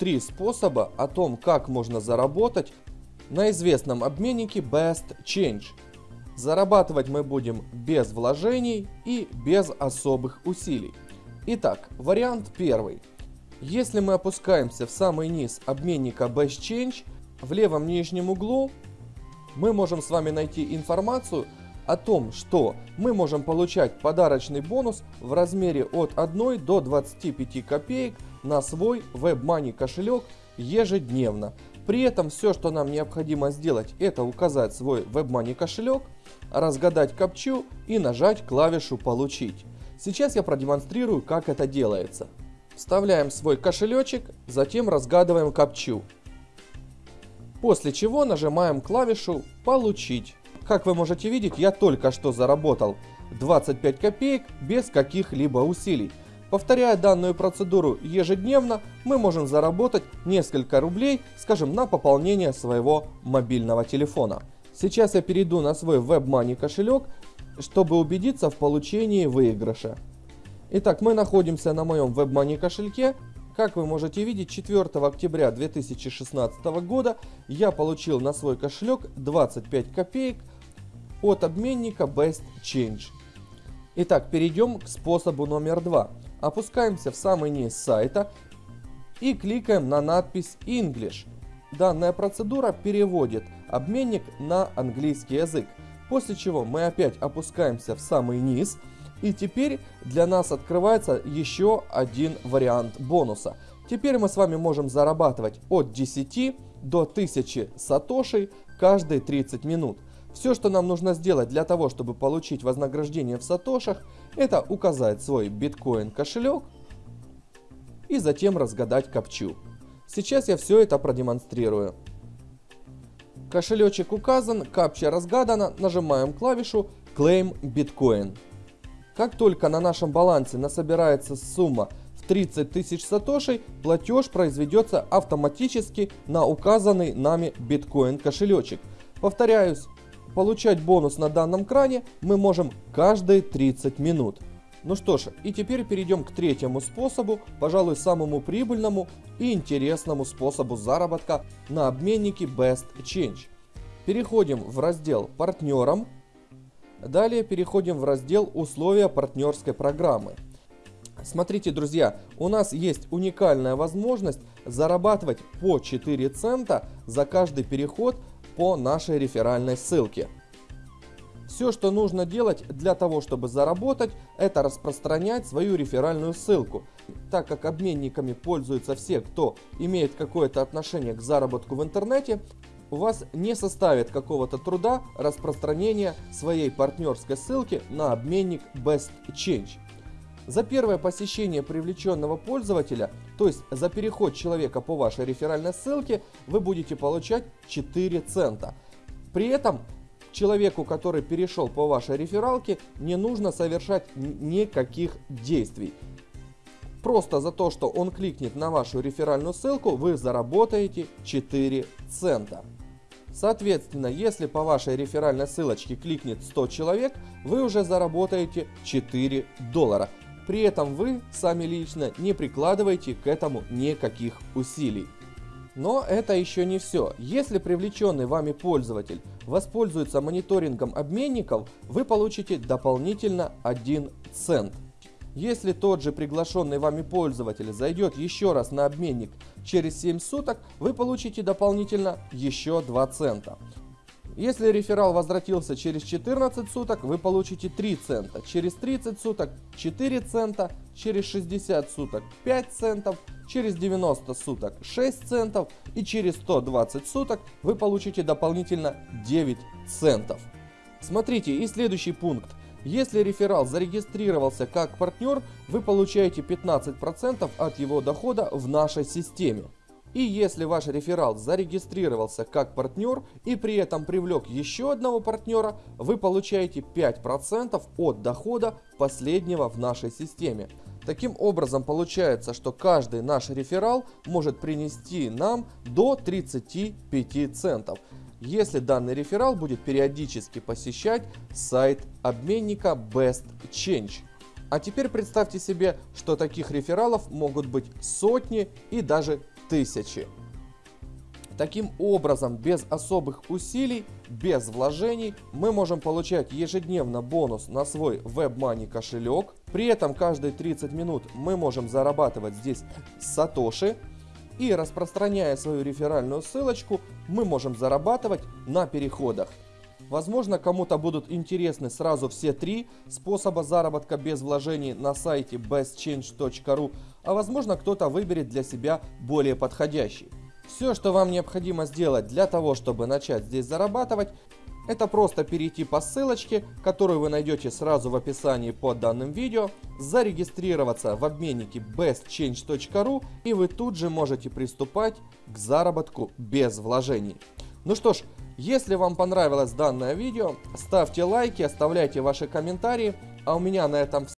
три способа о том, как можно заработать на известном обменнике Best Change. Зарабатывать мы будем без вложений и без особых усилий. Итак, вариант первый. Если мы опускаемся в самый низ обменника Best Change, в левом нижнем углу мы можем с вами найти информацию о том, что мы можем получать подарочный бонус в размере от 1 до 25 копеек на свой WebMoney кошелек ежедневно. При этом все, что нам необходимо сделать, это указать свой WebMoney кошелек, разгадать капчу и нажать клавишу «Получить». Сейчас я продемонстрирую, как это делается. Вставляем свой кошелечек, затем разгадываем капчу. После чего нажимаем клавишу «Получить». Как вы можете видеть, я только что заработал 25 копеек без каких-либо усилий. Повторяя данную процедуру ежедневно, мы можем заработать несколько рублей, скажем, на пополнение своего мобильного телефона. Сейчас я перейду на свой WebMoney кошелек, чтобы убедиться в получении выигрыша. Итак, мы находимся на моем WebMoney кошельке. Как вы можете видеть, 4 октября 2016 года я получил на свой кошелек 25 копеек от обменника Best Change. Итак, перейдем к способу номер два. Опускаемся в самый низ сайта и кликаем на надпись English. Данная процедура переводит обменник на английский язык. После чего мы опять опускаемся в самый низ. И теперь для нас открывается еще один вариант бонуса. Теперь мы с вами можем зарабатывать от 10 до 1000 сатошей каждые 30 минут. Все, что нам нужно сделать для того, чтобы получить вознаграждение в сатошах, это указать свой биткоин кошелек и затем разгадать капчу. Сейчас я все это продемонстрирую. Кошелечек указан, капча разгадана, нажимаем клавишу Claim Bitcoin. Как только на нашем балансе насобирается сумма в 30 тысяч сатошей, платеж произведется автоматически на указанный нами биткоин кошелечек. Повторяюсь, Получать бонус на данном кране мы можем каждые 30 минут. Ну что ж, и теперь перейдем к третьему способу, пожалуй самому прибыльному и интересному способу заработка на обменнике Best Change. Переходим в раздел «Партнерам». Далее переходим в раздел «Условия партнерской программы». Смотрите, друзья, у нас есть уникальная возможность зарабатывать по 4 цента за каждый переход по нашей реферальной ссылке. Все, что нужно делать для того, чтобы заработать, это распространять свою реферальную ссылку. Так как обменниками пользуются все, кто имеет какое-то отношение к заработку в интернете, у вас не составит какого-то труда распространения своей партнерской ссылки на обменник Best Change. За первое посещение привлеченного пользователя, то есть за переход человека по вашей реферальной ссылке, вы будете получать 4 цента. При этом человеку, который перешел по вашей рефералке, не нужно совершать никаких действий. Просто за то, что он кликнет на вашу реферальную ссылку, вы заработаете 4 цента. Соответственно, если по вашей реферальной ссылочке кликнет 100 человек, вы уже заработаете 4 доллара. При этом вы сами лично не прикладываете к этому никаких усилий. Но это еще не все. Если привлеченный вами пользователь воспользуется мониторингом обменников, вы получите дополнительно 1 цент. Если тот же приглашенный вами пользователь зайдет еще раз на обменник через 7 суток, вы получите дополнительно еще 2 цента. Если реферал возвратился через 14 суток, вы получите 3 цента, через 30 суток 4 цента, через 60 суток 5 центов, через 90 суток 6 центов и через 120 суток вы получите дополнительно 9 центов. Смотрите, и следующий пункт. Если реферал зарегистрировался как партнер, вы получаете 15% от его дохода в нашей системе. И если ваш реферал зарегистрировался как партнер и при этом привлек еще одного партнера, вы получаете 5% от дохода последнего в нашей системе. Таким образом получается, что каждый наш реферал может принести нам до 35 центов, если данный реферал будет периодически посещать сайт обменника Best Change. А теперь представьте себе, что таких рефералов могут быть сотни и даже тысячи. Таким образом, без особых усилий, без вложений, мы можем получать ежедневно бонус на свой WebMoney кошелек. При этом каждые 30 минут мы можем зарабатывать здесь сатоши. И распространяя свою реферальную ссылочку, мы можем зарабатывать на переходах. Возможно, кому-то будут интересны сразу все три способа заработка без вложений на сайте bestchange.ru, а возможно кто-то выберет для себя более подходящий. Все, что вам необходимо сделать для того, чтобы начать здесь зарабатывать, это просто перейти по ссылочке, которую вы найдете сразу в описании под данным видео, зарегистрироваться в обменнике bestchange.ru и вы тут же можете приступать к заработку без вложений. Ну что ж, если вам понравилось данное видео, ставьте лайки, оставляйте ваши комментарии, а у меня на этом.